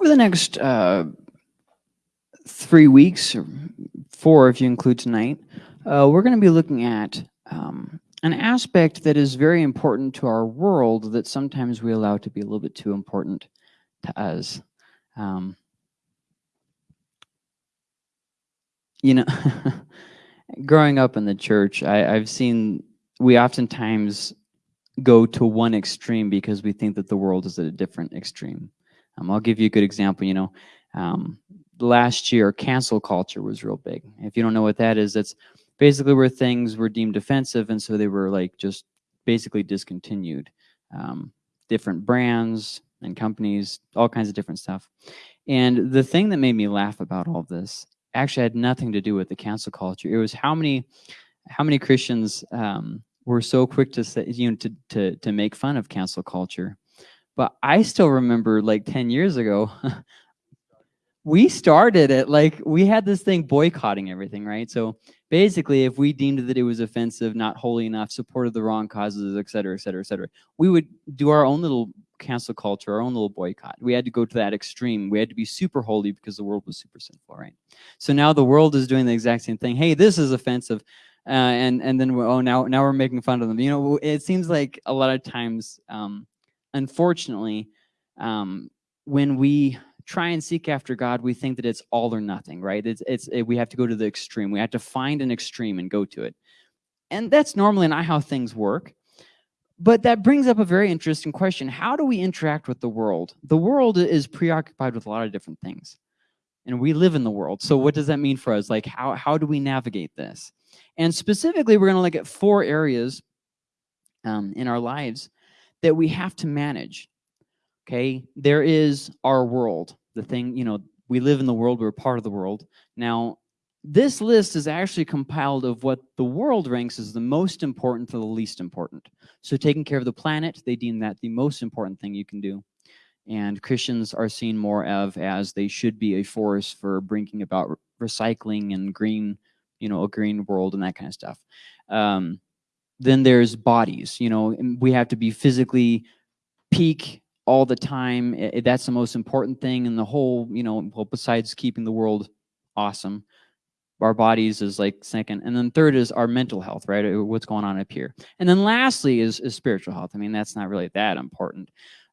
Over the next uh, three weeks, or four if you include tonight, uh, we're going to be looking at um, an aspect that is very important to our world that sometimes we allow to be a little bit too important to us. Um, you know, growing up in the church, I, I've seen we oftentimes go to one extreme because we think that the world is at a different extreme. Um, I'll give you a good example. You know, um, last year, cancel culture was real big. If you don't know what that is, that's basically where things were deemed offensive, and so they were like just basically discontinued. Um, different brands and companies, all kinds of different stuff. And the thing that made me laugh about all this actually had nothing to do with the cancel culture. It was how many, how many Christians um, were so quick to say, you know, to, to, to make fun of cancel culture. But I still remember like 10 years ago, we started it like we had this thing boycotting everything, right? So basically, if we deemed that it was offensive, not holy enough, supported the wrong causes, et cetera, et cetera, et cetera, we would do our own little cancel culture, our own little boycott. We had to go to that extreme. We had to be super holy because the world was super sinful, right? So now the world is doing the exact same thing. Hey, this is offensive uh, and and then oh now now we're making fun of them. You know, it seems like a lot of times, um, unfortunately, um, when we try and seek after God, we think that it's all or nothing, right? It's it's it, we have to go to the extreme. We have to find an extreme and go to it, and that's normally not how things work. But that brings up a very interesting question. How do we interact with the world? The world is preoccupied with a lot of different things. And we live in the world. So what does that mean for us? Like, how, how do we navigate this? And specifically, we're going to look at four areas um, in our lives that we have to manage. Okay, there is our world, the thing, you know, we live in the world, we're part of the world. Now, this list is actually compiled of what the world ranks as the most important to the least important. So taking care of the planet, they deem that the most important thing you can do. And Christians are seen more of as they should be a force for bringing about recycling and green you know, a green world and that kind of stuff. Um, then there's bodies, you know, we have to be physically peak all the time. It, that's the most important thing in the whole, you know, well, besides keeping the world awesome, our bodies is like second. And then third is our mental health, right? Uh, what's going on up here. And then lastly is, is spiritual health. I mean, that's not really that important.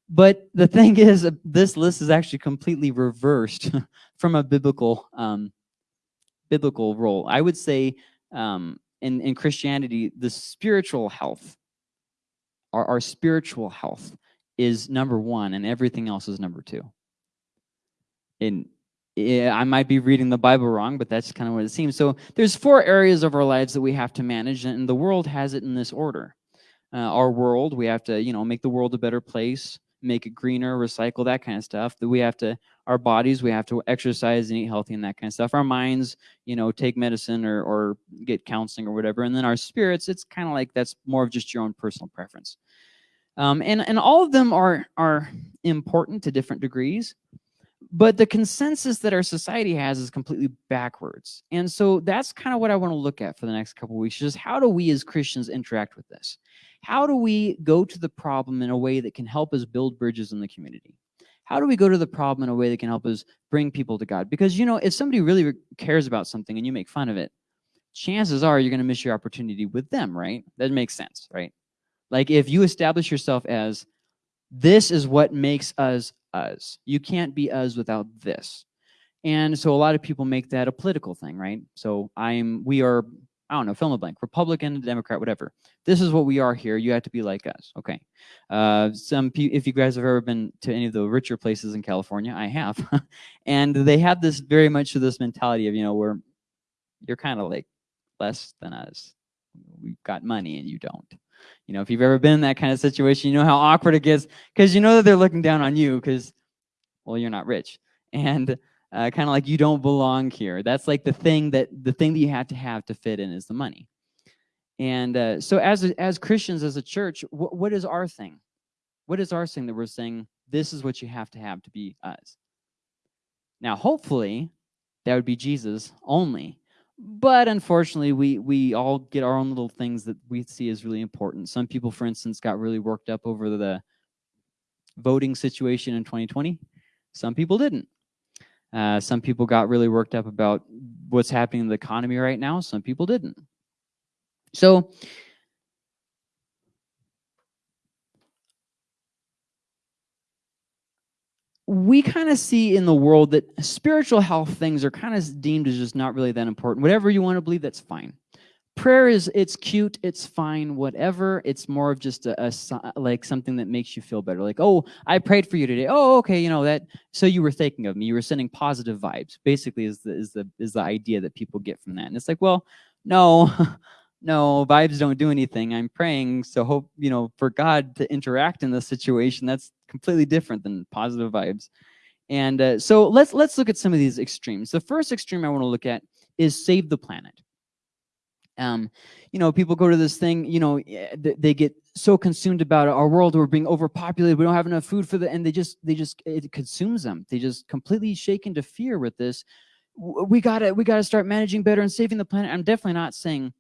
But the thing is, uh, this list is actually completely reversed from a biblical um, biblical role. I would say um, in, in Christianity, the spiritual health, our, our spiritual health is number one and everything else is number two. And I might be reading the Bible wrong, but that's kind of what it seems. So there's four areas of our lives that we have to manage, and the world has it in this order. Uh, our world, we have to, you know, make the world a better place make it greener, recycle that kind of stuff. That we have to, our bodies, we have to exercise and eat healthy and that kind of stuff. Our minds, you know, take medicine or, or get counseling or whatever. And then our spirits, it's kind of like that's more of just your own personal preference. Um, and, and all of them are, are important to different degrees. But the consensus that our society has is completely backwards. And so that's kind of what I want to look at for the next couple weeks, just how do we as Christians interact with this? How do we go to the problem in a way that can help us build bridges in the community? How do we go to the problem in a way that can help us bring people to God? Because, you know, if somebody really cares about something and you make fun of it, chances are you're going to miss your opportunity with them, right? That makes sense, right? Like if you establish yourself as, this is what makes us us. You can't be us without this. And so a lot of people make that a political thing, right? So I'm, we are, I don't know, fill in the blank, Republican, Democrat, whatever. This is what we are here. You have to be like us. Okay. Uh, some, if you guys have ever been to any of the richer places in California, I have. and they have this very much of this mentality of, you know, where you're kind of like less than us. We've got money and you don't. You know, if you've ever been in that kind of situation, you know how awkward it gets because you know that they're looking down on you because, well, you're not rich. And uh, kind of like you don't belong here. That's like the thing that the thing that you have to have to fit in is the money. And uh, so as, as Christians, as a church, wh what is our thing? What is our thing that we're saying, this is what you have to have to be us? Now, hopefully, that would be Jesus only. But unfortunately, we, we all get our own little things that we see as really important. Some people, for instance, got really worked up over the voting situation in 2020. Some people didn't. Uh, some people got really worked up about what's happening in the economy right now. Some people didn't. So we kind of see in the world that spiritual health things are kind of deemed as just not really that important. Whatever you want to believe, that's fine. Prayer is, it's cute, it's fine, whatever. It's more of just a, a, like something that makes you feel better. Like, oh, I prayed for you today. Oh, okay, you know that. So you were thinking of me. You were sending positive vibes. Basically, is the is the is the idea that people get from that. And it's like, well, no, no, vibes don't do anything. I'm praying, so hope you know for God to interact in this situation. That's completely different than positive vibes. And uh, so let's let's look at some of these extremes. The first extreme I want to look at is save the planet. Um, you know, people go to this thing, you know, eh, they get so consumed about our world, we're being overpopulated, we don't have enough food for the, and they just, they just, it consumes them. They just completely shake into fear with this. We gotta, we gotta start managing better and saving the planet. I'm definitely not saying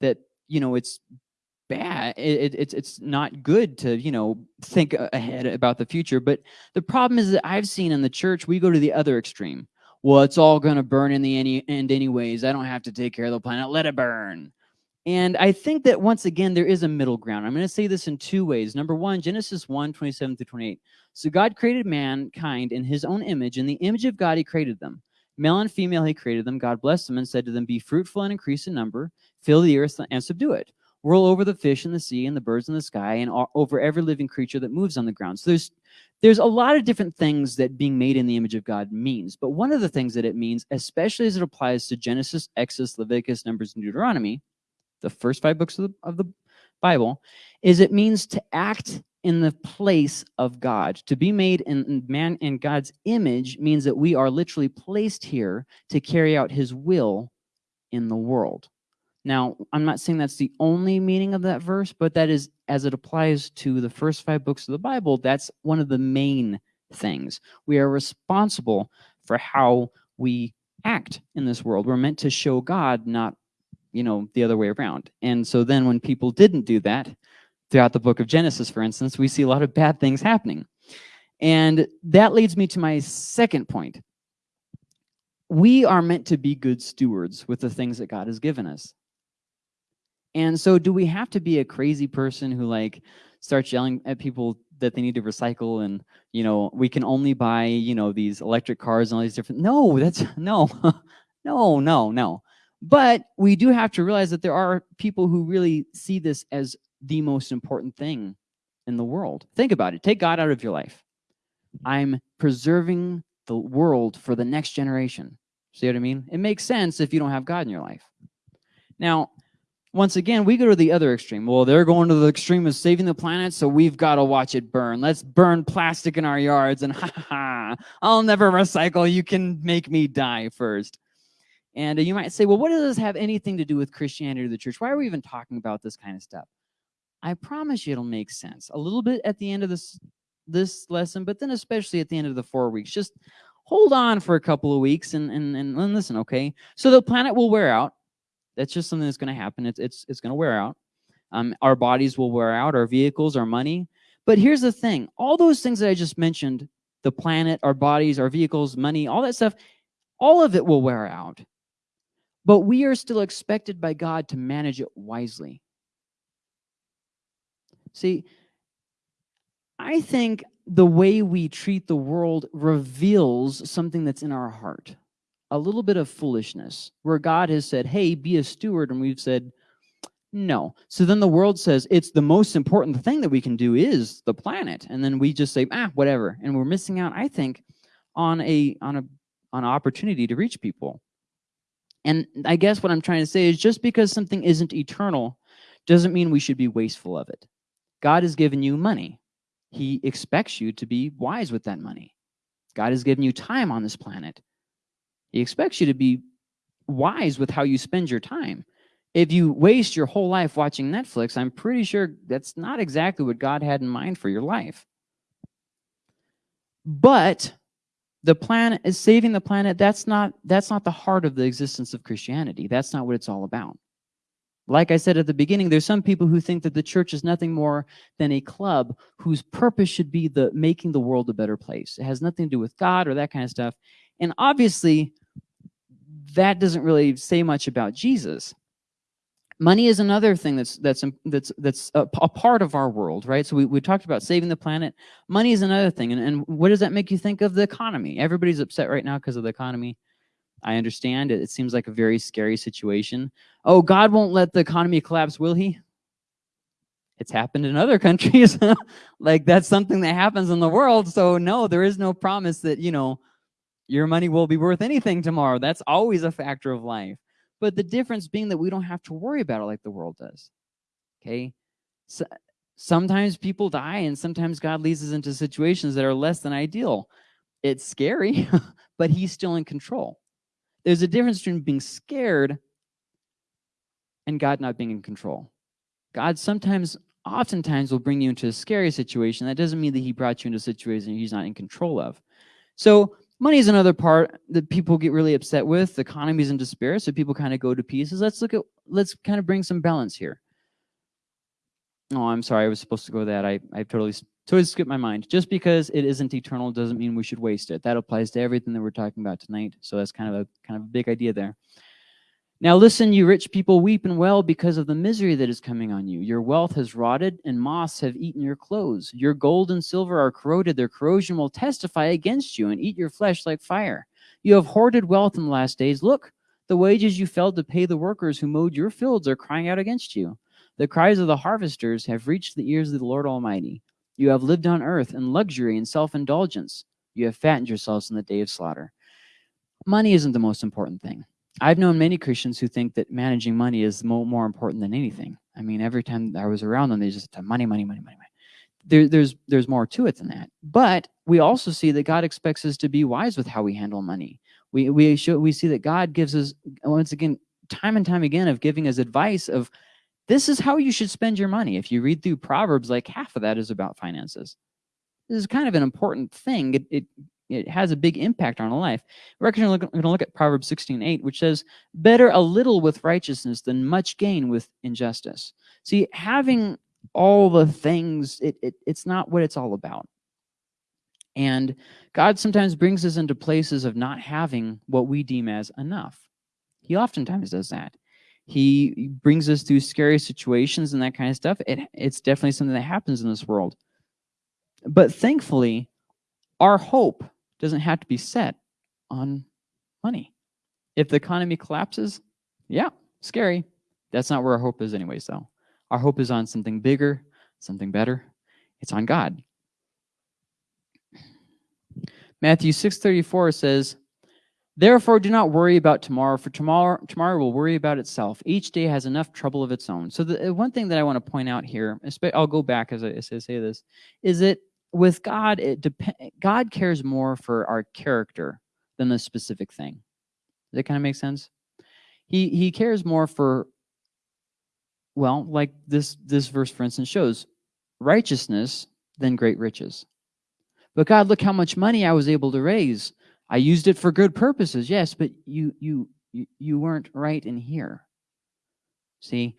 that, you know, it's bad. It, it, it's it's not good to you know think ahead about the future. But the problem is that I've seen in the church we go to the other extreme. Well, it's all going to burn in the end anyways. I don't have to take care of the planet. Let it burn. And I think that once again, there is a middle ground. I'm going to say this in two ways. Number one, Genesis 1, 27 through 28. So God created mankind in his own image. In the image of God, he created them. Male and female, he created them. God blessed them and said to them, Be fruitful and increase in number, fill the earth and subdue it roll over the fish in the sea and the birds in the sky and over every living creature that moves on the ground. So there's there's a lot of different things that being made in the image of God means. But one of the things that it means, especially as it applies to Genesis, Exodus, Leviticus, Numbers, and Deuteronomy, the first five books of the, of the Bible, is it means to act in the place of God. To be made in man in God's image means that we are literally placed here to carry out his will in the world. Now, I'm not saying that's the only meaning of that verse, but that is, as it applies to the first five books of the Bible, that's one of the main things. We are responsible for how we act in this world. We're meant to show God, not, you know, the other way around. And so then when people didn't do that, throughout the book of Genesis, for instance, we see a lot of bad things happening. And that leads me to my second point. We are meant to be good stewards with the things that God has given us. And so do we have to be a crazy person who like starts yelling at people that they need to recycle and, you know, we can only buy, you know, these electric cars and all these different, no, that's, no, no, no, no. But we do have to realize that there are people who really see this as the most important thing in the world. Think about it. Take God out of your life. I'm preserving the world for the next generation. See what I mean? It makes sense if you don't have God in your life. Now, once again, we go to the other extreme. Well, they're going to the extreme of saving the planet, so we've got to watch it burn. Let's burn plastic in our yards, and ha ha, I'll never recycle. You can make me die first. And you might say, well, what does this have anything to do with Christianity or the church? Why are we even talking about this kind of stuff? I promise you it'll make sense. A little bit at the end of this, this lesson, but then especially at the end of the four weeks. Just hold on for a couple of weeks and, and, and listen, okay? So the planet will wear out that's just something that's going to happen. It's, it's, it's going to wear out. Um, our bodies will wear out, our vehicles, our money. But here's the thing. All those things that I just mentioned, the planet, our bodies, our vehicles, money, all that stuff, all of it will wear out. But we are still expected by God to manage it wisely. See, I think the way we treat the world reveals something that's in our heart a little bit of foolishness where God has said, hey, be a steward. And we've said, no. So then the world says it's the most important thing that we can do is the planet. And then we just say, ah, whatever. And we're missing out, I think, on a on a on an opportunity to reach people. And I guess what I'm trying to say is just because something isn't eternal doesn't mean we should be wasteful of it. God has given you money. He expects you to be wise with that money. God has given you time on this planet. He expects you to be wise with how you spend your time. If you waste your whole life watching Netflix, I'm pretty sure that's not exactly what God had in mind for your life. But the planet is saving the planet. That's not, that's not the heart of the existence of Christianity. That's not what it's all about. Like I said at the beginning, there's some people who think that the church is nothing more than a club whose purpose should be the making the world a better place. It has nothing to do with God or that kind of stuff. And obviously, that doesn't really say much about Jesus. Money is another thing that's that's that's that's a, a, part of our world, right? So we, we talked about saving the planet. Money is another thing. And, and what does that make you think of the economy? Everybody's upset right now because of the economy. I understand it. It seems like a very scary situation. Oh, God won't let the economy collapse, will he? It's happened in other countries. like that's something that happens in the world. So no, there is no promise that, you know, your money will be worth anything tomorrow. That's always a factor of life. But the difference being that we don't have to worry about it like the world does. Okay? So, sometimes people die and sometimes God leads us into situations that are less than ideal. It's scary, but he's still in control. There's a difference between being scared and God not being in control. God sometimes, oftentimes, will bring you into a scary situation. That doesn't mean that he brought you into a situation he's not in control of. So Money is another part that people get really upset with. The economy is in despair, so people kind of go to pieces. Let's look at, let's kind of bring some balance here. Oh, I'm sorry, I was supposed to go that. I, I totally, totally skipped my mind. Just because it isn't eternal doesn't mean we should waste it. That applies to everything that we're talking about tonight. So that's kind of a kind of a big idea there. Now listen, you rich people, weep and wail because of the misery that is coming on you. Your wealth has rotted, and moths have eaten your clothes. Your gold and silver are corroded. Their corrosion will testify against you and eat your flesh like fire. You have hoarded wealth in the last days. Look, the wages you failed to pay the workers who mowed your fields are crying out against you. The cries of the harvesters have reached the ears of the Lord Almighty. You have lived on earth in luxury and self-indulgence. You have fattened yourselves in the day of slaughter. Money isn't the most important thing. I've known many Christians who think that managing money is more, more important than anything. I mean, every time I was around them, they just said, money, money, money, money, money. There, there's, there's more to it than that. But we also see that God expects us to be wise with how we handle money. We, we, show, we see that God gives us, once again, time and time again of giving us advice of this is how you should spend your money. If you read through Proverbs, like half of that is about finances. This is kind of an important thing. It, it it has a big impact on our life. We're actually going to look at Proverbs 16:8, which says, "Better a little with righteousness than much gain with injustice." See, having all the things, it, it, it's not what it's all about. And God sometimes brings us into places of not having what we deem as enough. He oftentimes does that. He brings us through scary situations and that kind of stuff. It, it's definitely something that happens in this world. But thankfully, our hope doesn't have to be set on money. If the economy collapses, yeah, scary. That's not where our hope is anyways, though. Our hope is on something bigger, something better. It's on God. Matthew 6.34 says, Therefore do not worry about tomorrow, for tomorrow, tomorrow will worry about itself. Each day has enough trouble of its own. So the one thing that I want to point out here, I'll go back as I, as I say this, is that with God, it depend. God cares more for our character than the specific thing. Does that kind of make sense? He he cares more for well, like this this verse for instance shows righteousness than great riches. But God, look how much money I was able to raise. I used it for good purposes, yes, but you you you, you weren't right in here. See,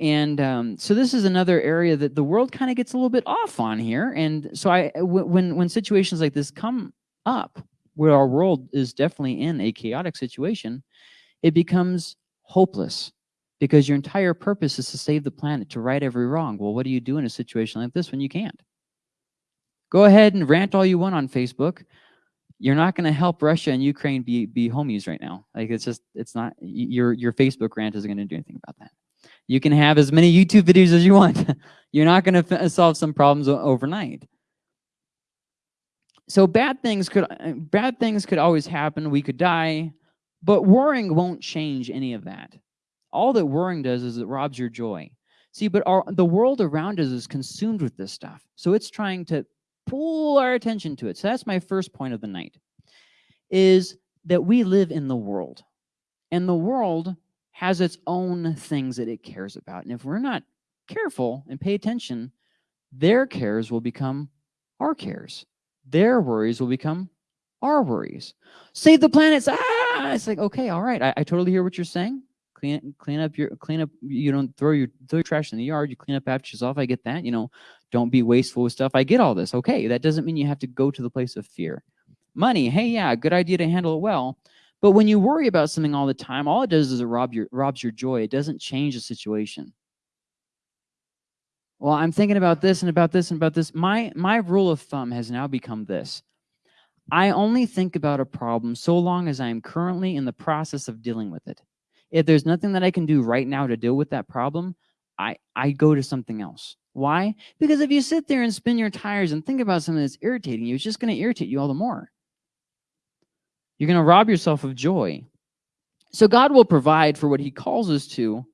and um, so this is another area that the world kind of gets a little bit off on here. And so I, when, when situations like this come up, where our world is definitely in a chaotic situation, it becomes hopeless because your entire purpose is to save the planet, to right every wrong. Well, what do you do in a situation like this when you can't? Go ahead and rant all you want on Facebook. You're not going to help Russia and Ukraine be, be homies right now. Like it's just, it's not, your, your Facebook rant isn't going to do anything about that. You can have as many YouTube videos as you want. You're not going to solve some problems overnight. So bad things could uh, bad things could always happen. We could die, but worrying won't change any of that. All that worrying does is it robs your joy. See, but our, the world around us is consumed with this stuff. So it's trying to pull our attention to it. So that's my first point of the night, is that we live in the world. And the world has its own things that it cares about. And if we're not careful and pay attention, their cares will become our cares. Their worries will become our worries. Save the planets. Ah, it's like, okay, all right. I, I totally hear what you're saying. clean clean up your clean up you don't throw your throw your trash in the yard you clean up after yourself i get that you know don't be wasteful with stuff i get all this okay that doesn't mean you have to go to the place of fear money hey yeah good idea to handle it well but when you worry about something all the time all it does is it rob your robs your joy it doesn't change the situation well i'm thinking about this and about this and about this my my rule of thumb has now become this I only think about a problem so long as I am currently in the process of dealing with it. If there's nothing that I can do right now to deal with that problem, I, I go to something else. Why? Because if you sit there and spin your tires and think about something that's irritating you, it's just going to irritate you all the more. You're going to rob yourself of joy. So God will provide for what he calls us to,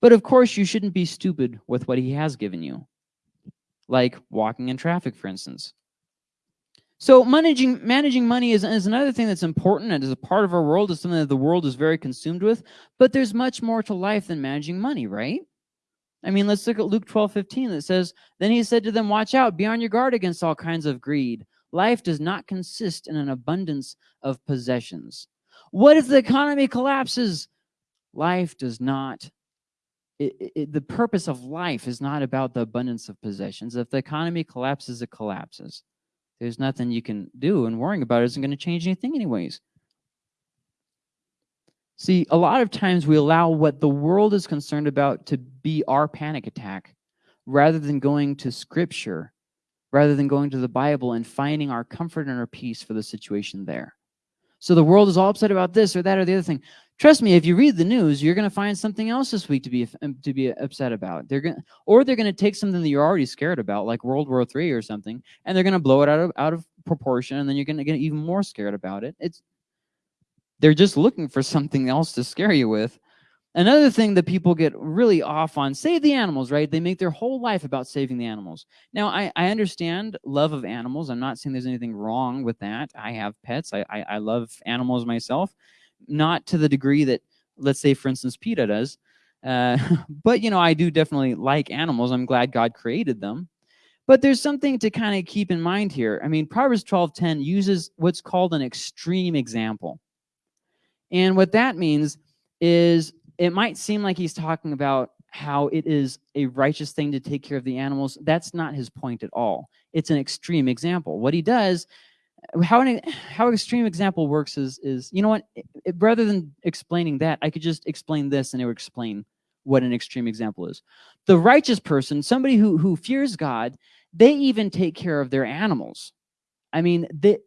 but of course you shouldn't be stupid with what he has given you. Like walking in traffic, for instance. So managing managing money is, is another thing that's important and is a part of our world, is something that the world is very consumed with. But there's much more to life than managing money, right? I mean, let's look at Luke 12, 15 that says, Then he said to them, Watch out, be on your guard against all kinds of greed. Life does not consist in an abundance of possessions. What if the economy collapses? Life does not. It, it, the purpose of life is not about the abundance of possessions. If the economy collapses, it collapses. There's nothing you can do, and worrying about it isn't going to change anything anyways. See, a lot of times we allow what the world is concerned about to be our panic attack rather than going to Scripture, rather than going to the Bible and finding our comfort and our peace for the situation there. So the world is all upset about this or that or the other thing. Trust me, if you read the news, you're going to find something else this week to be um, to be upset about. They're going, or they're going to take something that you're already scared about, like World War III or something, and they're going to blow it out of out of proportion, and then you're going to get even more scared about it. It's they're just looking for something else to scare you with. Another thing that people get really off on, save the animals, right? They make their whole life about saving the animals. Now, I, I understand love of animals. I'm not saying there's anything wrong with that. I have pets. I, I, I love animals myself not to the degree that, let's say, for instance, PETA does. Uh, but, you know, I do definitely like animals. I'm glad God created them. But there's something to kind of keep in mind here. I mean, Proverbs 12.10 uses what's called an extreme example. And what that means is it might seem like he's talking about how it is a righteous thing to take care of the animals. That's not his point at all. It's an extreme example. What he does how an how extreme example works is is you know what it, it, rather than explaining that I could just explain this and it would explain what an extreme example is. The righteous person, somebody who who fears God, they even take care of their animals. I mean, they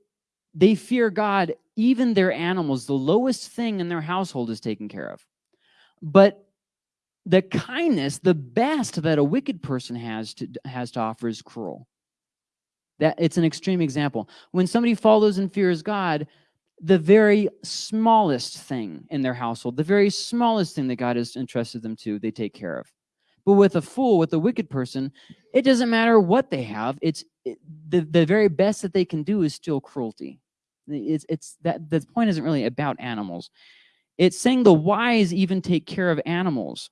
they fear God, even their animals, the lowest thing in their household is taken care of. But the kindness, the best that a wicked person has to has to offer is cruel. That it's an extreme example. When somebody follows and fears God, the very smallest thing in their household, the very smallest thing that God has entrusted them to, they take care of. But with a fool, with a wicked person, it doesn't matter what they have. It's it, the the very best that they can do is still cruelty. It's it's that the point isn't really about animals. It's saying the wise even take care of animals.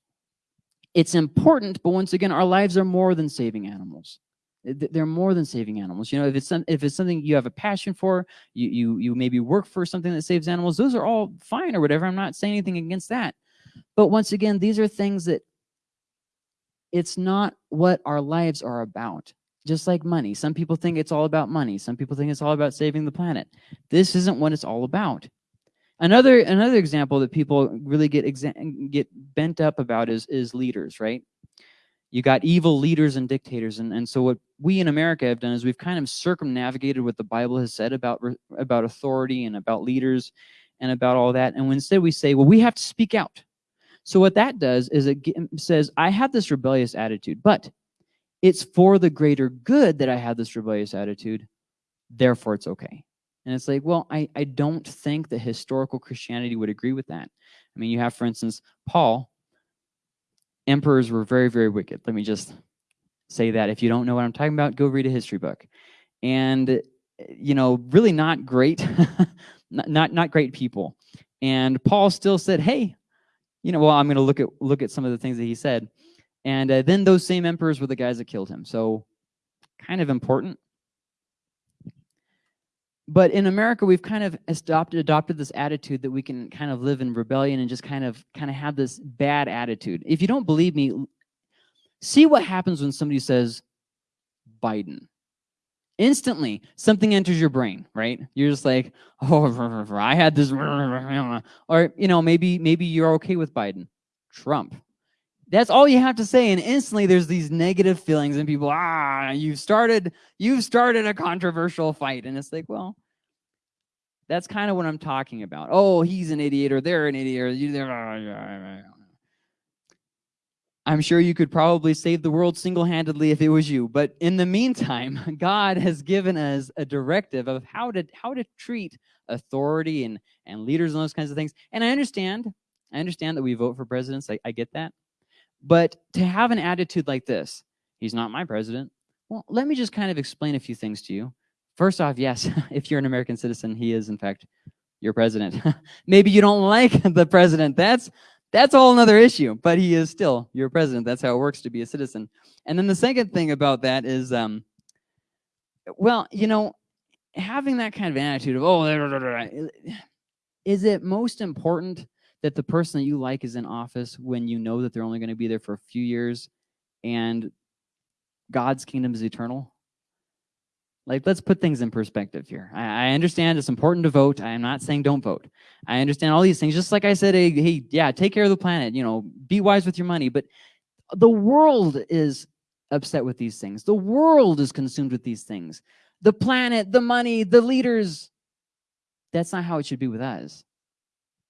It's important, but once again, our lives are more than saving animals they're more than saving animals. You know, if it's some, if it's something you have a passion for, you you you maybe work for something that saves animals. Those are all fine or whatever. I'm not saying anything against that. But once again, these are things that it's not what our lives are about. Just like money. Some people think it's all about money. Some people think it's all about saving the planet. This isn't what it's all about. Another another example that people really get get bent up about is is leaders, right? you got evil leaders and dictators. And, and so what we in America have done is we've kind of circumnavigated what the Bible has said about, about authority and about leaders and about all that. And instead we say, well, we have to speak out. So what that does is it says, I have this rebellious attitude, but it's for the greater good that I have this rebellious attitude. Therefore, it's okay. And it's like, well, I, I don't think that historical Christianity would agree with that. I mean, you have, for instance, Paul, emperors were very, very wicked. Let me just say that. If you don't know what I'm talking about, go read a history book. And, you know, really not great, not, not, not great people. And Paul still said, hey, you know, well, I'm going to look at look at some of the things that he said. And uh, then those same emperors were the guys that killed him. So kind of important. But in America, we've kind of adopted, adopted this attitude that we can kind of live in rebellion and just kind of kind of have this bad attitude. If you don't believe me, see what happens when somebody says Biden. Instantly, something enters your brain, right? You're just like, oh, I had this, or you know, maybe maybe you're okay with Biden, Trump. That's all you have to say, and instantly there's these negative feelings, and people, ah, you've started, you've started a controversial fight, and it's like, well, that's kind of what I'm talking about. Oh, he's an idiot, or they're an idiot, or you, they're. I'm sure you could probably save the world single-handedly if it was you. But in the meantime, God has given us a directive of how to how to treat authority and and leaders and those kinds of things. And I understand, I understand that we vote for presidents. I, I get that. But to have an attitude like this, he's not my president. Well, let me just kind of explain a few things to you. First off, yes, if you're an American citizen, he is in fact your president. Maybe you don't like the president. That's that's all another issue, but he is still your president. That's how it works to be a citizen. And then the second thing about that is, um, well, you know, having that kind of attitude of, oh, is it most important that the person that you like is in office when you know that they're only going to be there for a few years and God's kingdom is eternal? Like, let's put things in perspective here. I, I, understand it's important to vote. I am not saying don't vote. I understand all these things. Just like I said, hey, hey, yeah, take care of the planet. You know, be wise with your money. But the world is upset with these things. The world is consumed with these things. The planet, the money, the leaders. That's not how it should be with us.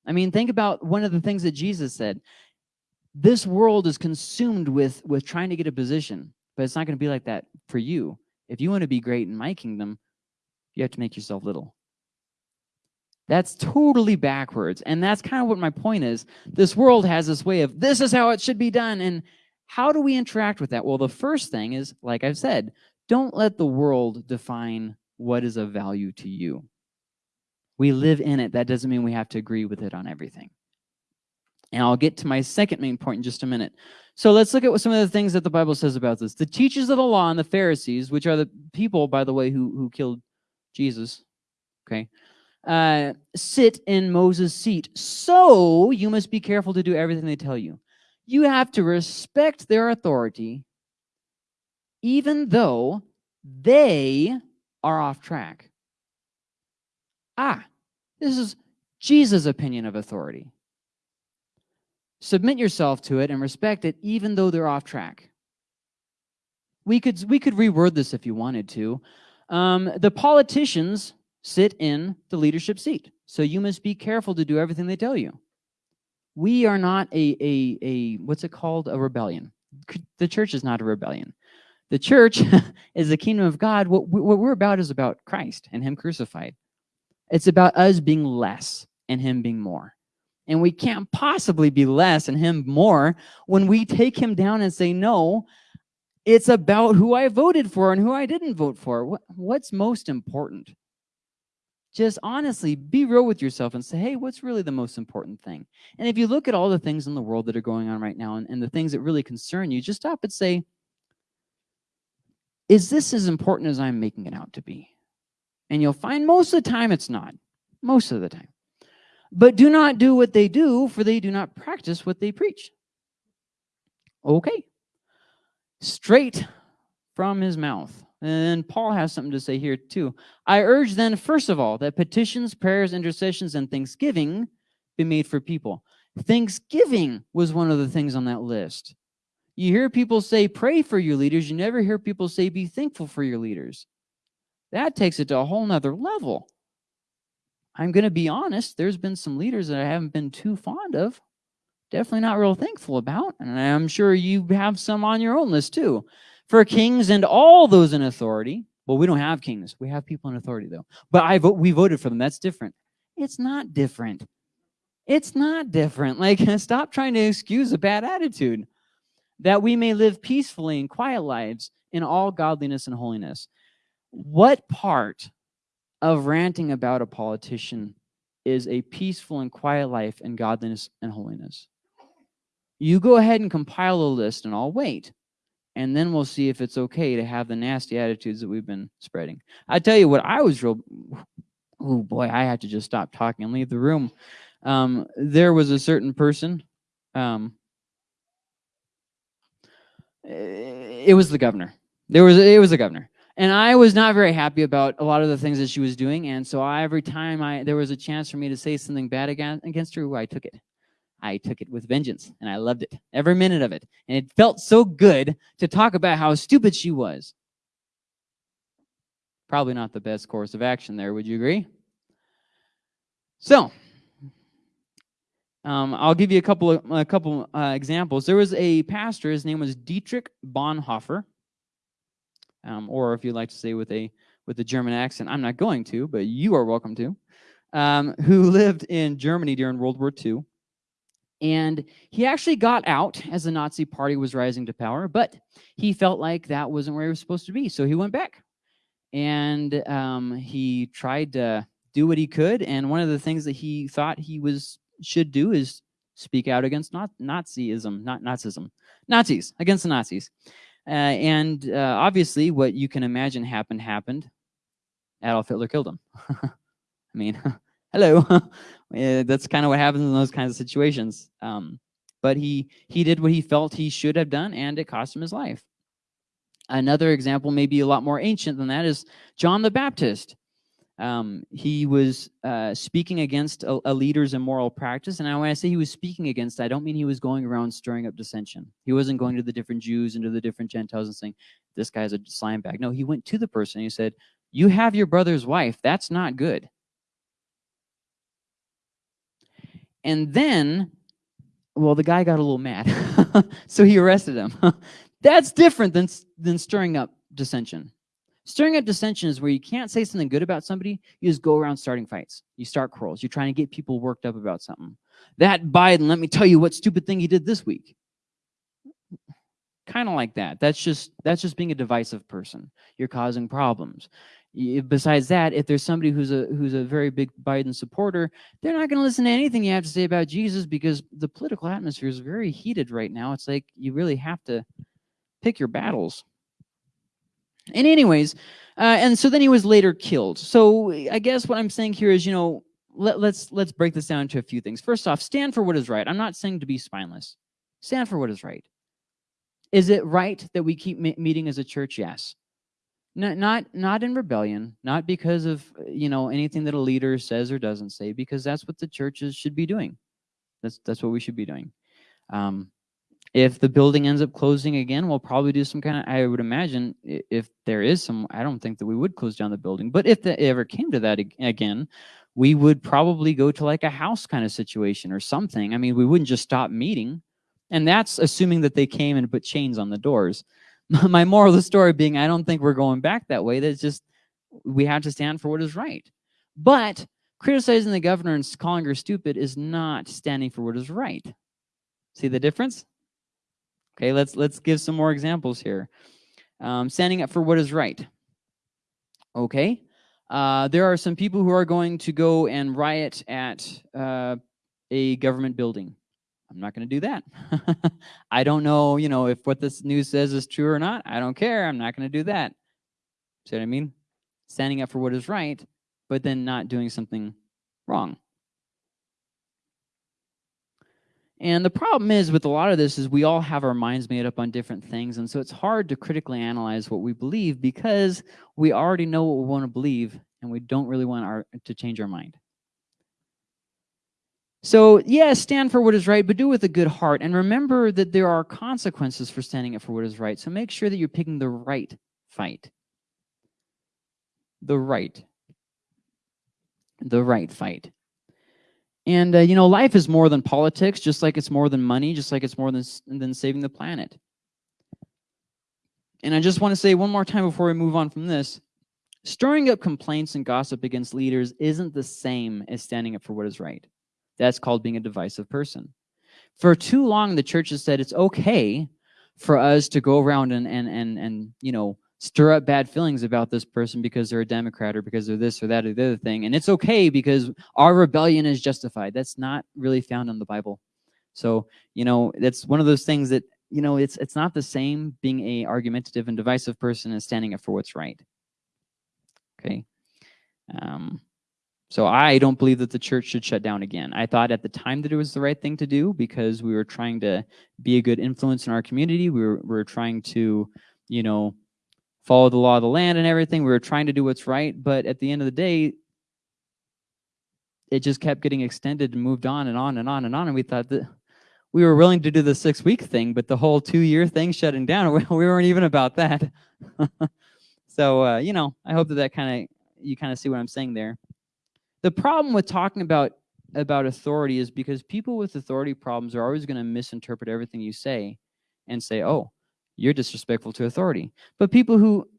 I mean, think about one of the things that Jesus said. This world is consumed with, with trying to get a position, but it's not going to be like that for you if you want to be great in my kingdom, you have to make yourself little. That's totally backwards. And that's kind of what my point is. This world has this way of, this is how it should be done. And how do we interact with that? Well, the first thing is, like I've said, don't let the world define what is of value to you. We live in it. That doesn't mean we have to agree with it on everything. And I'll get to my second main point in just a minute. So let's look at what some of the things that the Bible says about this. The teachers of the law and the Pharisees, which are the people, by the way, who, who killed Jesus, okay, uh, sit in Moses' seat. So you must be careful to do everything they tell you. You have to respect their authority, even though they are off track. Ah, this is Jesus' opinion of authority. Submit yourself to it and respect it, even though they're off track. We could, we could reword this if you wanted to. Um, the politicians sit in the leadership seat, so you must be careful to do everything they tell you. We are not a, a, a what's it called? A rebellion. The church is not a rebellion. The church is the kingdom of God. What, what we're about is about Christ and him crucified. It's about us being less and him being more. And we can't possibly be less and him more when we take him down and say, no, it's about who I voted for and who I didn't vote for. What, what's most important? Just honestly, be real with yourself and say, hey, what's really the most important thing? And if you look at all the things in the world that are going on right now and, and the things that really concern you, just stop and say, is this as important as I'm making it out to be? And you'll find most of the time it's not. Most of the time but do not do what they do, for they do not practice what they preach. Okay. Straight from his mouth. And Paul has something to say here too. I urge then, first of all, that petitions, prayers, intercessions, and thanksgiving be made for people. Thanksgiving was one of the things on that list. You hear people say, pray for your leaders. You never hear people say, be thankful for your leaders. That takes it to a whole nother level. I'm going to be honest, there's been some leaders that I haven't been too fond of. Definitely not real thankful about. And I'm sure you have some on your own list too. For kings and all those in authority. Well, we don't have kings. We have people in authority though. But I vote, we voted for them. That's different. It's not different. It's not different. Like, stop trying to excuse a bad attitude. That we may live peacefully and quiet lives in all godliness and holiness. What part of ranting about a politician is a peaceful and quiet life in godliness and holiness. You go ahead and compile a list and I'll wait. And then we'll see if it's okay to have the nasty attitudes that we've been spreading. I tell you what I was real oh boy, I had to just stop talking and leave the room. Um, there was a certain person. Um, it was the governor. There was it was the governor, and I was not very happy about a lot of the things that she was doing. And so I, every time I there was a chance for me to say something bad against against her, I took it. I took it with vengeance, and I loved it every minute of it. And it felt so good to talk about how stupid she was. Probably not the best course of action there. Would you agree? So, um, I'll give you a couple of a couple uh, examples. There was a pastor. His name was Dietrich Bonhoeffer, um, or if you'd like to say with a with a German accent, I'm not going to, but you are welcome to. Um, who lived in Germany during World War II, and he actually got out as the Nazi Party was rising to power, but he felt like that wasn't where he was supposed to be, so he went back, and um, he tried to do what he could. And one of the things that he thought he was should do is speak out against not Nazism, not Nazism, Nazis, against the Nazis. Uh, and uh, obviously what you can imagine happened, happened. Adolf Hitler killed him. I mean, hello. That's kind of what happens in those kinds of situations. Um, but he, he did what he felt he should have done, and it cost him his life. Another example, maybe a lot more ancient than that, is John the Baptist. Um, he was uh, speaking against a, a, leader's immoral practice. And when I say he was speaking against, I don't mean he was going around stirring up dissension. He wasn't going to the different Jews and to the different Gentiles and saying, this guy's a slime bag. No, he went to the person and he said, you have your brother's wife. That's not good. And then, well, the guy got a little mad. so he arrested him. That's different than, than stirring up dissension. Stirring up dissension is where you can't say something good about somebody, you just go around starting fights. You start quarrels. You're trying to get people worked up about something. That Biden, let me tell you what stupid thing he did this week. Kind of like that. That's just that's just being a divisive person. You're causing problems. Besides that, if there's somebody who's a who's a very big Biden supporter, they're not going to listen to anything you have to say about Jesus because the political atmosphere is very heated right now. It's like you really have to pick your battles. And anyways, uh, and so then he was later killed. So I guess what I'm saying here is, you know, let, let's let's break this down to a few things. First off, stand for what is right. I'm not saying to be spineless. Stand for what is right. Is it right that we keep meeting as a church? Yes. Not, not, not in rebellion, not because of, you know, anything that a leader says or doesn't say, because that's what the churches should be doing. That's, that's what we should be doing. Um, if the building ends up closing again, we'll probably do some kind of, I would imagine, if there is some, I don't think that we would close down the building. But if it ever came to that again, we would probably go to like a house kind of situation or something. I mean, we wouldn't just stop meeting. And that's assuming that they came and put chains on the doors. My moral of the story being, I don't think we're going back that way. That's just, we have to stand for what is right. But criticizing the governor and calling her stupid is not standing for what is right. See the difference? Okay, let's let's give some more examples here. Um, standing up for what is right. Okay, uh, there are some people who are going to go and riot at uh, a government building. I'm not going to do that. I don't know, you know, if what this news says is true or not. I don't care. I'm not going to do that. See what I mean? Standing up for what is right, but then not doing something wrong. And the problem is with a lot of this is we all have our minds made up on different things. And so it's hard to critically analyze what we believe because we already know what we want to believe and we don't really want our, to change our mind. So yes, yeah, stand for what is right, but do it with a good heart. And remember that there are consequences for standing up for what is right. So make sure that you're picking the right fight. The right. The right fight. And, uh, you know, life is more than politics, just like it's more than money, just like it's more than, than saving the planet. And I just want to say one more time before we move on from this, stirring up complaints and gossip against leaders isn't the same as standing up for what is right. That's called being a divisive person. For too long, the church has said it's okay for us to go around and, and, and, and you know, stir up bad feelings about this person because they're a Democrat or because they're this or that or the other thing. And it's okay because our rebellion is justified. That's not really found in the Bible. So, you know, that's one of those things that, you know, it's it's not the same being a argumentative and divisive person as standing up for what's right. Okay. Um, So I don't believe that the church should shut down again. I thought at the time that it was the right thing to do because we were trying to be a good influence in our community. We were, we were trying to, you know, follow the law of the land and everything. We were trying to do what's right. But at the end of the day, it just kept getting extended and moved on and on and on and on. And we thought that we were willing to do the six week thing, but the whole two year thing shutting down, we weren't even about that. so, uh, you know, I hope that that kind of, you kind of see what I'm saying there. The problem with talking about about authority is because people with authority problems are always going to misinterpret everything you say and say, oh, you're disrespectful to authority. But people who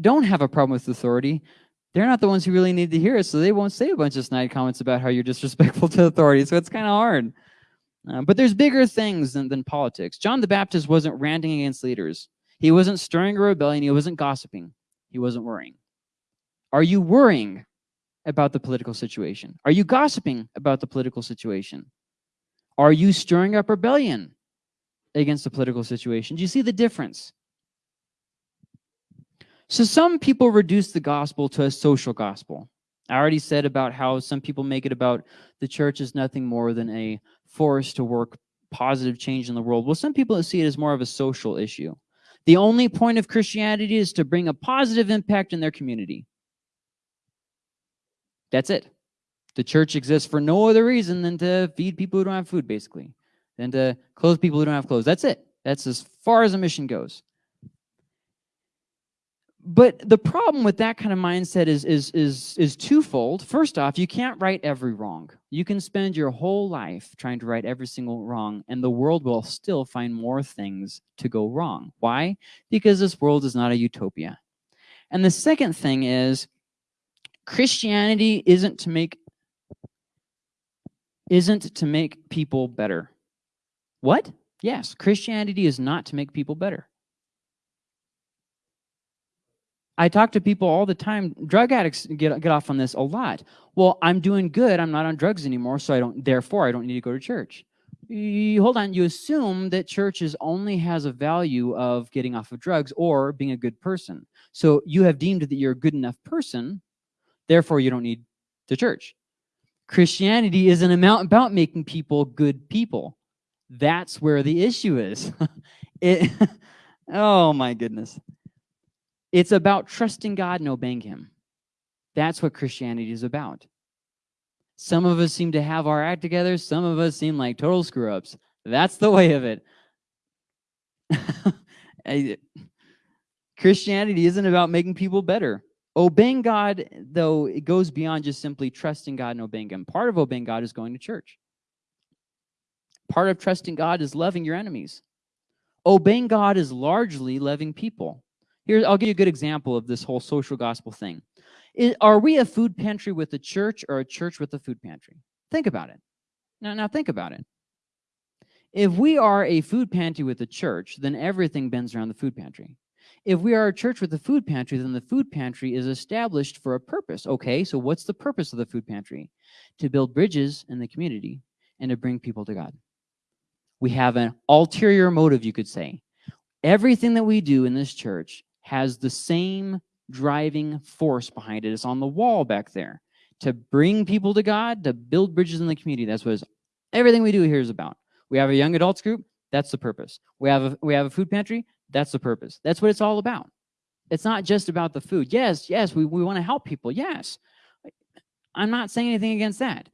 don't have a problem with authority, they're not the ones who really need to hear it, so they won't say a bunch of snide comments about how you're disrespectful to authority, so it's kind of hard. Uh, but there's bigger things than, than politics. John the Baptist wasn't ranting against leaders. He wasn't stirring a rebellion. He wasn't gossiping. He wasn't worrying. Are you worrying about the political situation? Are you gossiping about the political situation? Are you stirring up rebellion against the political situation? Do you see the difference? So some people reduce the gospel to a social gospel. I already said about how some people make it about the church is nothing more than a force to work positive change in the world. Well, some people see it as more of a social issue. The only point of Christianity is to bring a positive impact in their community. That's it. The church exists for no other reason than to feed people who don't have food, basically, than to clothe people who don't have clothes. That's it. That's as far as a mission goes. But the problem with that kind of mindset is, is, is, is twofold. First off, you can't right every wrong. You can spend your whole life trying to right every single wrong, and the world will still find more things to go wrong. Why? Because this world is not a utopia. And the second thing is Christianity isn't to make isn't to make people better. What? Yes, Christianity is not to make people better. I talk to people all the time. Drug addicts get, get off on this a lot. Well, I'm doing good. I'm not on drugs anymore, so I don't, therefore, I don't need to go to church. You, hold on. You assume that churches only has a value of getting off of drugs or being a good person. So you have deemed that you're a good enough person, therefore you don't need the church. Christianity isn't amount about making people good people. That's where the issue is. it, oh my goodness. It's about trusting God and obeying him. That's what Christianity is about. Some of us seem to have our act together. Some of us seem like total screw-ups. That's the way of it. Christianity isn't about making people better. Obeying God, though, it goes beyond just simply trusting God and obeying him. Part of obeying God is going to church. Part of trusting God is loving your enemies. Obeying God is largely loving people. Here, I'll give you a good example of this whole social gospel thing. Is, are we a food pantry with a church or a church with a food pantry? Think about it. Now, now think about it. If we are a food pantry with a church, then everything bends around the food pantry. If we are a church with a food pantry, then the food pantry is established for a purpose. Okay, so what's the purpose of the food pantry? To build bridges in the community and to bring people to God. We have an ulterior motive, you could say. Everything that we do in this church has the same driving force behind it. It's on the wall back there to bring people to God, to build bridges in the community. That's what everything we do here is about. We have a young adults group. That's the purpose. We have a, we have a food pantry. That's the purpose. That's what it's all about. It's not just about the food. Yes, yes, we, we want to help people. Yes. I'm not saying anything against that.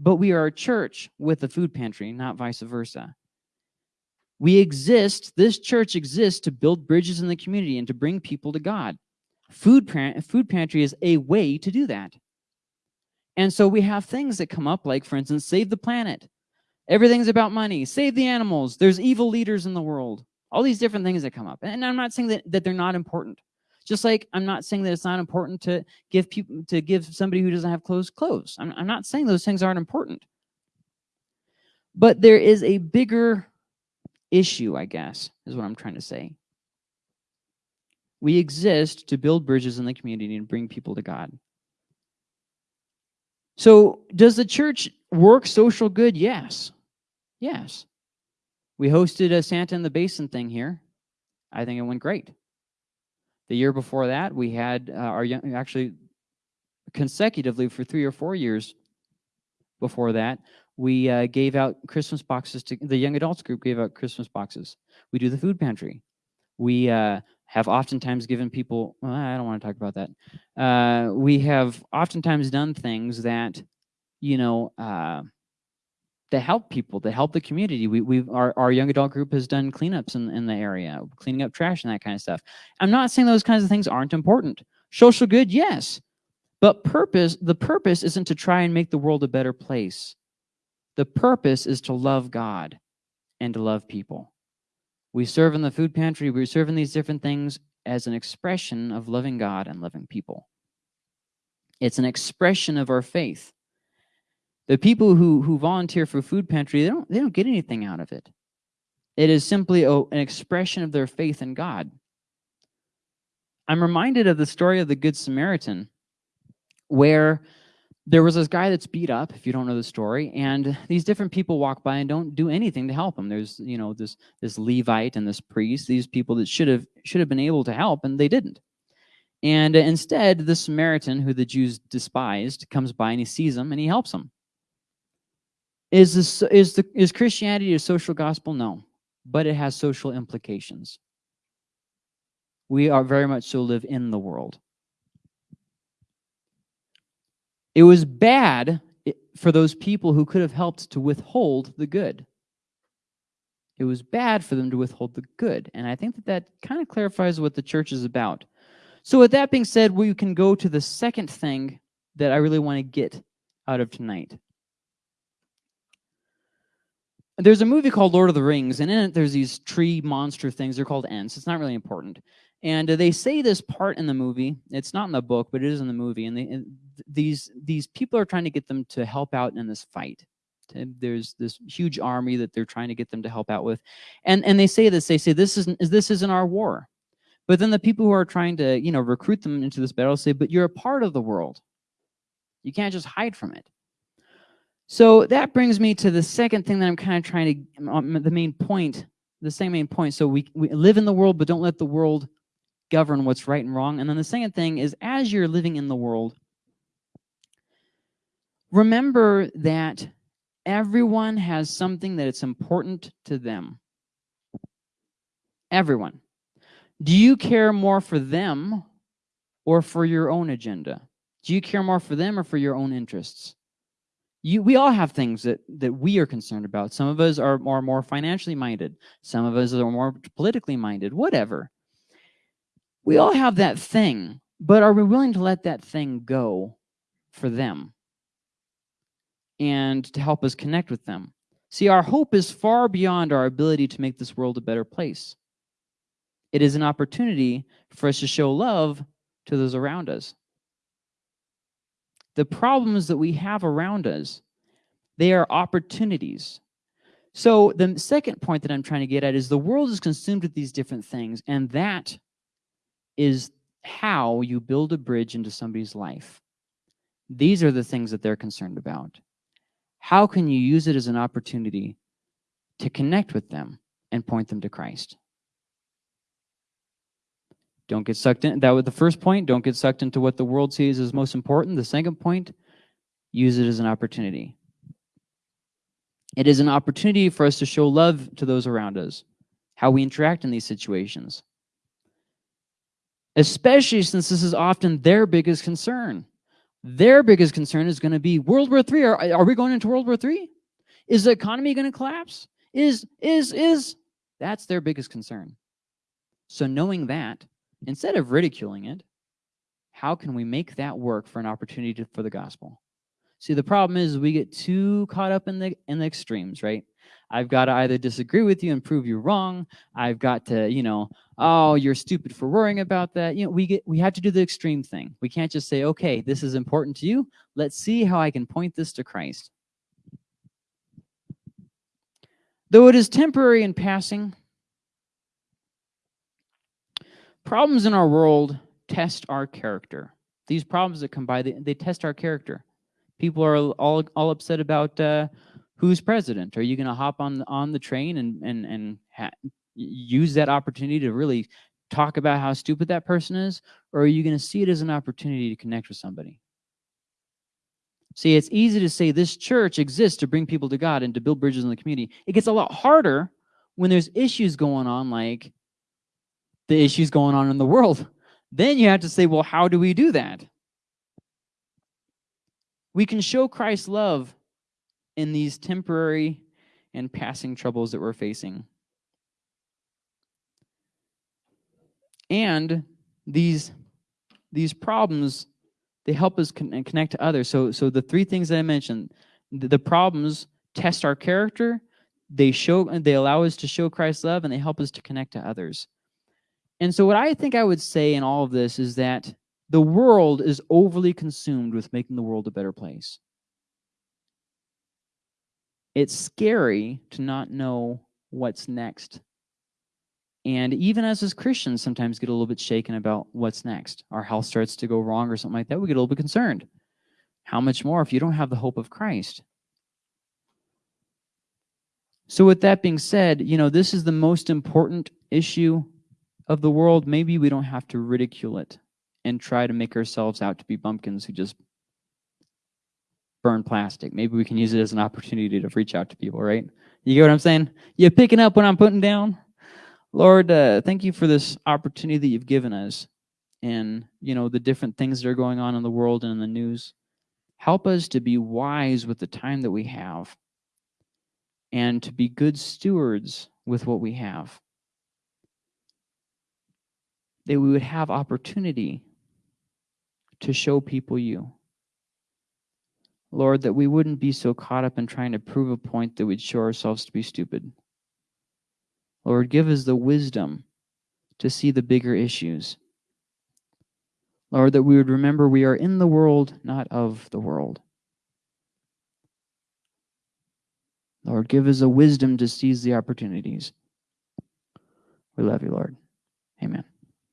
But we are a church with a food pantry, not vice versa. We exist, this church exists to build bridges in the community and to bring people to God. Food, food pantry is a way to do that. And so we have things that come up like, for instance, save the planet. Everything's about money. Save the animals. There's evil leaders in the world. All these different things that come up. And I'm not saying that, that they're not important. Just like I'm not saying that it's not important to give people to give somebody who doesn't have clothes clothes. I'm, I'm not saying those things aren't important. But there is a bigger issue, I guess, is what I'm trying to say. We exist to build bridges in the community and bring people to God. So does the church work social good? Yes. Yes. We hosted a Santa in the Basin thing here. I think it went great. The year before that, we had uh, our young, actually, consecutively for three or four years before that, we uh, gave out Christmas boxes to the young adults group gave out Christmas boxes. We do the food pantry. We uh, have oftentimes given people, well, I don't want to talk about that. Uh, we have oftentimes done things that, you know, uh, to help people, to help the community. We, we've our, our young adult group has done cleanups in, in the area, cleaning up trash and that kind of stuff. I'm not saying those kinds of things aren't important. Social good, yes. But purpose, the purpose isn't to try and make the world a better place. The purpose is to love God and to love people. We serve in the food pantry, we serve in these different things as an expression of loving God and loving people. It's an expression of our faith. The people who, who volunteer for food pantry, they don't, they don't get anything out of it. It is simply a, an expression of their faith in God. I'm reminded of the story of the Good Samaritan, where there was this guy that's beat up, if you don't know the story, and these different people walk by and don't do anything to help him. There's, you know, this this Levite and this priest, these people that should have should have been able to help, and they didn't. And instead, the Samaritan, who the Jews despised, comes by and he sees him and he helps him. Is this is the is Christianity a social gospel? No, but it has social implications. We are very much so live in the world. It was bad for those people who could have helped to withhold the good. It was bad for them to withhold the good. And I think that that kind of clarifies what the church is about. So with that being said, we can go to the second thing that I really want to get out of tonight. There's a movie called Lord of the Rings, and in it there's these tree monster things. They're called Ents. It's not really important. And they say this part in the movie. It's not in the book, but it is in the movie. And, they, and these these people are trying to get them to help out in this fight. There's this huge army that they're trying to get them to help out with, and and they say this. They say this isn't this isn't our war. But then the people who are trying to you know recruit them into this battle say, but you're a part of the world. You can't just hide from it. So that brings me to the second thing that I'm kind of trying to, um, the main point, the same main point. So we, we live in the world, but don't let the world govern what's right and wrong. And then the second thing is as you're living in the world, remember that everyone has something that it's important to them. Everyone. Do you care more for them or for your own agenda? Do you care more for them or for your own interests? You, we all have things that, that we are concerned about. Some of us are more, more financially minded. Some of us are more politically minded, whatever. We all have that thing, but are we willing to let that thing go for them and to help us connect with them? See, our hope is far beyond our ability to make this world a better place. It is an opportunity for us to show love to those around us. The problems that we have around us, they are opportunities. So the second point that I'm trying to get at is the world is consumed with these different things, and that is how you build a bridge into somebody's life. These are the things that they're concerned about. How can you use it as an opportunity to connect with them and point them to Christ? Don't get sucked in. That was the first point. Don't get sucked into what the world sees as most important. The second point, use it as an opportunity. It is an opportunity for us to show love to those around us, how we interact in these situations especially since this is often their biggest concern. Their biggest concern is going to be World War III. Are, are we going into World War III? Is the economy going to collapse? Is, is, is. That's their biggest concern. So knowing that, instead of ridiculing it, how can we make that work for an opportunity to, for the gospel? See, the problem is we get too caught up in the in the extremes, right? I've got to either disagree with you and prove you wrong. I've got to, you know, oh, you're stupid for worrying about that. You know, we get we have to do the extreme thing. We can't just say, okay, this is important to you. Let's see how I can point this to Christ. Though it is temporary and passing, problems in our world test our character. These problems that come by, they, they test our character. People are all all upset about uh, who's president. Are you going to hop on on the train and and and use that opportunity to really talk about how stupid that person is, or are you going to see it as an opportunity to connect with somebody? See, it's easy to say this church exists to bring people to God and to build bridges in the community. It gets a lot harder when there's issues going on like the issues going on in the world. Then you have to say, well, how do we do that? We can show Christ's love in these temporary and passing troubles that we're facing. And these, these problems, they help us con connect to others. So, so the three things that I mentioned, the, the problems test our character, they show they allow us to show Christ's love, and they help us to connect to others. And so what I think I would say in all of this is that the world is overly consumed with making the world a better place. It's scary to not know what's next. And even as as Christians, sometimes get a little bit shaken about what's next. Our health starts to go wrong or something like that. We get a little bit concerned. How much more if you don't have the hope of Christ? So with that being said, you know, this is the most important issue of the world. Maybe we don't have to ridicule it and try to make ourselves out to be bumpkins who just burn plastic. Maybe we can use it as an opportunity to reach out to people, right? You get what I'm saying? You picking up what I'm putting down? Lord, uh, thank you for this opportunity that you've given us and, you know, the different things that are going on in the world and in the news. Help us to be wise with the time that we have and to be good stewards with what we have. That we would have opportunity to show people you. Lord, that we wouldn't be so caught up in trying to prove a point that we'd show ourselves to be stupid. Lord, give us the wisdom to see the bigger issues. Lord, that we would remember we are in the world, not of the world. Lord, give us a wisdom to seize the opportunities. We love you, Lord. Amen.